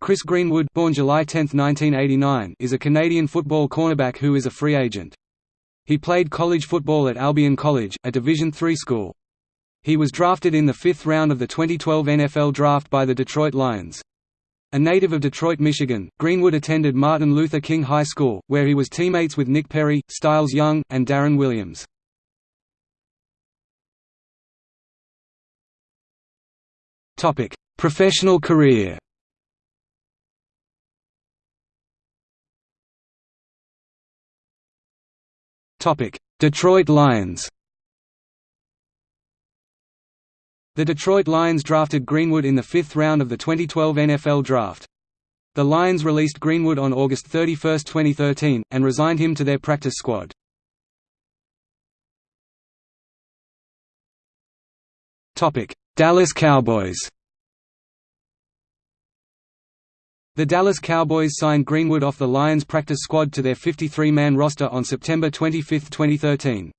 Chris Greenwood born July 10, 1989, is a Canadian football cornerback who is a free agent. He played college football at Albion College, a Division III school. He was drafted in the fifth round of the 2012 NFL Draft by the Detroit Lions. A native of Detroit, Michigan, Greenwood attended Martin Luther King High School, where he was teammates with Nick Perry, Styles Young, and Darren Williams. Professional career Detroit Lions The Detroit Lions drafted Greenwood in the fifth round of the 2012 NFL Draft. The Lions released Greenwood on August 31, 2013, and resigned him to their practice squad. Dallas Cowboys The Dallas Cowboys signed Greenwood off the Lions practice squad to their 53-man roster on September 25, 2013.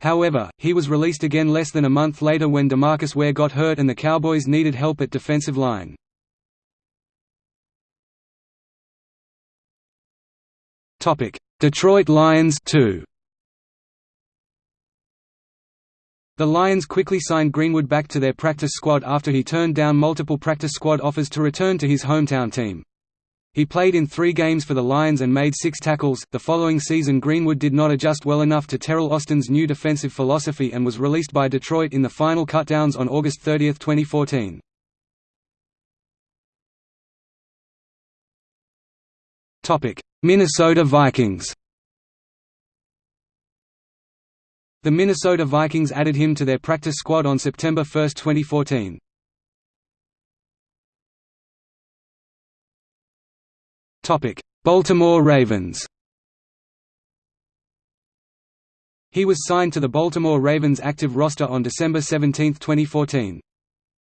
However, he was released again less than a month later when DeMarcus Ware got hurt and the Cowboys needed help at defensive line. Detroit Lions 2. The Lions quickly signed Greenwood back to their practice squad after he turned down multiple practice squad offers to return to his hometown team. He played in three games for the Lions and made six tackles. The following season, Greenwood did not adjust well enough to Teryl Austin's new defensive philosophy and was released by Detroit in the final cutdowns on August 30, 2014. Minnesota Vikings The Minnesota Vikings added him to their practice squad on September 1, 2014. Baltimore Ravens He was signed to the Baltimore Ravens active roster on December 17, 2014.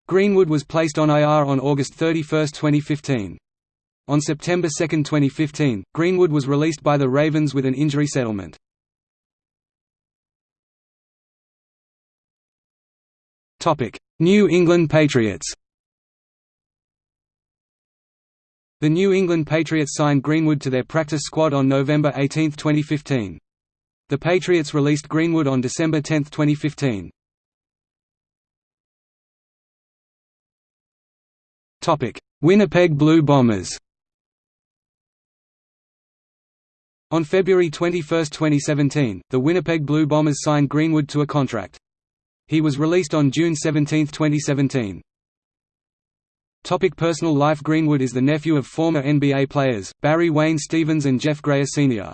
Greenwood was placed on IR on August 31, 2015. On September 2, 2015, Greenwood was released by the Ravens with an injury settlement. New England Patriots The New England Patriots signed Greenwood to their practice squad on November 18, 2015. The Patriots released Greenwood on December 10, 2015. Topic: Winnipeg Blue Bombers On February 21, 2017, the Winnipeg Blue Bombers signed Greenwood to a contract. He was released on June 17, 2017. Topic personal life Greenwood is the nephew of former NBA players, Barry Wayne Stevens and Jeff Grayer Sr.